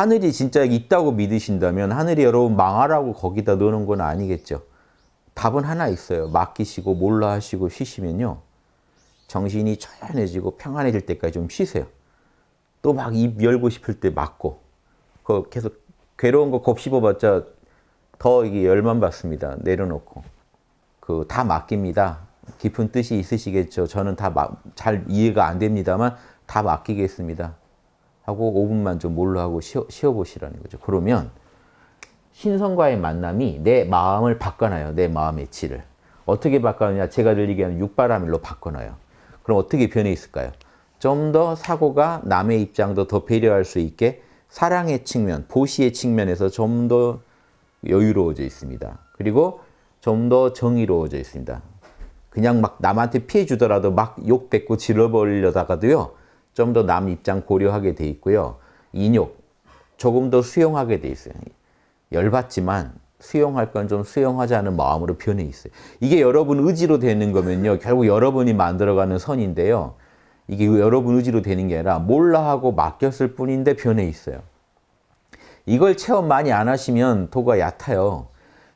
하늘이 진짜 있다고 믿으신다면 하늘이 여러분 망하라고 거기다 넣는 건 아니겠죠. 답은 하나 있어요. 맡기시고 몰라 하시고 쉬시면요. 정신이 초연해지고 평안해질 때까지 좀 쉬세요. 또 막 입 열고 싶을 때 막고 그 계속 괴로운 거 곱씹어봤자 더 이게 열만 받습니다. 내려놓고 그 다 맡깁니다. 깊은 뜻이 있으시겠죠. 저는 다 잘 이해가 안 됩니다만 다 맡기겠습니다. 하고 5분만 좀 몰라 하고 쉬어, 쉬어보시라는 거죠. 그러면 신성과의 만남이 내 마음을 바꿔놔요. 내 마음의 질을. 어떻게 바꿔느냐? 제가 늘 얘기하는 육바라밀로 바꿔놔요. 그럼 어떻게 변해 있을까요? 좀 더 사고가 남의 입장도 더 배려할 수 있게 사랑의 측면, 보시의 측면에서 좀 더 여유로워져 있습니다. 그리고 좀 더 정의로워져 있습니다. 그냥 막 남한테 피해 주더라도 막 욕 뱉고 질러버리려다가도요. 좀 더 남 입장 고려하게 돼 있고요. 인욕 조금 더 수용하게 돼 있어요. 열받지만 수용할 건 좀 수용하자는 마음으로 변해 있어요. 이게 여러분 의지로 되는 거면요. 결국 여러분이 만들어가는 선인데요. 이게 여러분 의지로 되는 게 아니라 몰라 하고 맡겼을 뿐인데 변해 있어요. 이걸 체험 많이 안 하시면 도가 얕아요.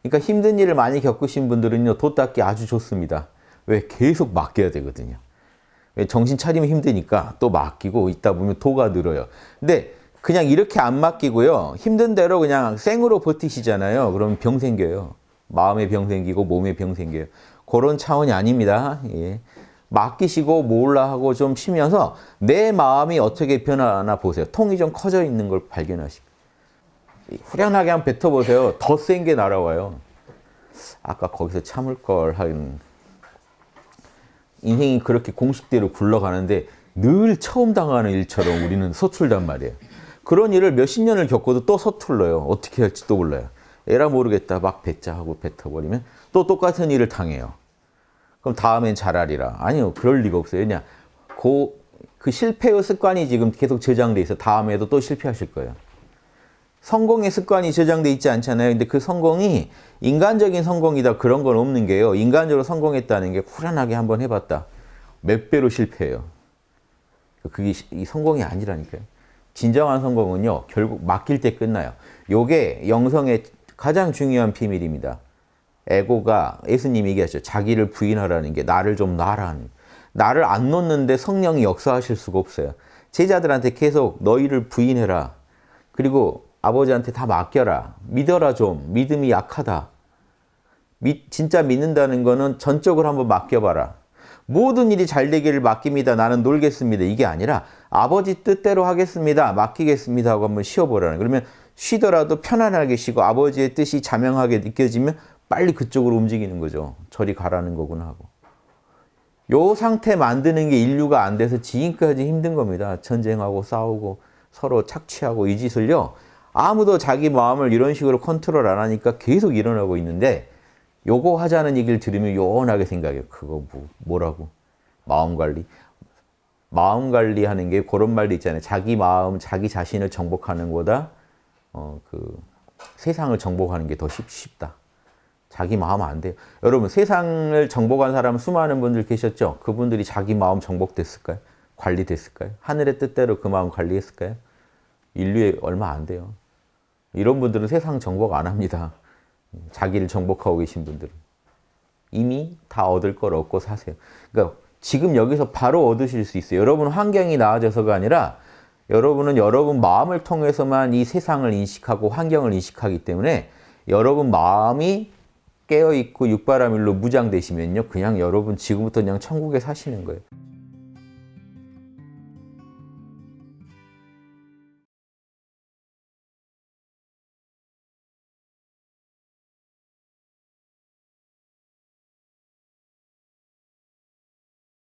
그러니까 힘든 일을 많이 겪으신 분들은요. 도 닦기 아주 좋습니다. 왜? 계속 맡겨야 되거든요. 왜? 정신 차리면 힘드니까 또 맡기고 있다 보면 도가 늘어요. 근데 그냥 이렇게 안 맡기고요. 힘든 대로 그냥 생으로 버티시잖아요. 그러면 병 생겨요. 마음에 병 생기고 몸에 병 생겨요. 그런 차원이 아닙니다. 예. 맡기시고 몰라 하고 좀 쉬면서 내 마음이 어떻게 변하나 보세요. 통이 좀 커져 있는 걸 발견하시고. 후련하게 한번 뱉어보세요. 더 센 게 날아와요. 아까 거기서 참을 걸 하는. 인생이 그렇게 공식대로 굴러가는데 늘 처음 당하는 일처럼 우리는 서툴단 말이에요. 그런 일을 몇십 년을 겪어도 또 서툴러요. 어떻게 할지 또 몰라요. 에라 모르겠다 막 뱉자 하고 뱉어버리면 또 똑같은 일을 당해요. 그럼 다음엔 잘하리라. 아니요. 그럴 리가 없어요. 왜냐. 그, 그 실패의 습관이 지금 계속 저장돼 있어. 다음에도 또 실패하실 거예요. 성공의 습관이 저장돼 있지 않잖아요. 근데 그 성공이 인간적인 성공이다 그런 건 없는 게요. 인간적으로 성공했다는 게 후련하게 한번 해봤다. 몇 배로 실패해요. 그게 성공이 아니라니까요. 진정한 성공은요. 결국 맡길 때 끝나요. 요게 영성의 가장 중요한 비밀입니다. 에고가 예수님이 얘기하셨죠. 자기를 부인하라는 게 나를 좀 놔라는 나를 안 놓는데 성령이 역사하실 수가 없어요. 제자들한테 계속 너희를 부인해라. 그리고 아버지한테 다 맡겨라. 믿어라 좀. 믿음이 약하다. 미, 진짜 믿는다는 거는 전적으로 한번 맡겨봐라. 모든 일이 잘 되기를 맡깁니다. 나는 놀겠습니다. 이게 아니라 아버지 뜻대로 하겠습니다. 맡기겠습니다 하고 한번 쉬어보라는 그러면 쉬더라도 편안하게 쉬고 아버지의 뜻이 자명하게 느껴지면 빨리 그쪽으로 움직이는 거죠. 저리 가라는 거구나 하고. 요 상태 만드는 게 인류가 안 돼서 지금까지 힘든 겁니다. 전쟁하고 싸우고 서로 착취하고 이 짓을요. 아무도 자기 마음을 이런 식으로 컨트롤 안 하니까 계속 일어나고 있는데 요거 하자는 얘기를 들으면 요원하게 생각해요. 그거 뭐, 뭐라고? 마음 관리. 마음 관리하는 게 그런 말도 있잖아요. 자기 마음, 자기 자신을 정복하는 거다. 어, 그 세상을 정복하는 게 더 쉽다. 자기 마음 안 돼요. 여러분 세상을 정복한 사람 수많은 분들 계셨죠? 그분들이 자기 마음 정복됐을까요? 관리됐을까요? 하늘의 뜻대로 그 마음 관리했을까요? 인류에 얼마 안 돼요. 이런 분들은 세상 정복 안 합니다. 자기를 정복하고 계신 분들은. 이미 다 얻을 걸 얻고 사세요. 그러니까 지금 여기서 바로 얻으실 수 있어요. 여러분 환경이 나아져서가 아니라 여러분은 여러분 마음을 통해서만 이 세상을 인식하고 환경을 인식하기 때문에 여러분 마음이 깨어있고 육바라밀로 무장되시면요. 그냥 여러분 지금부터 그냥 천국에 사시는 거예요.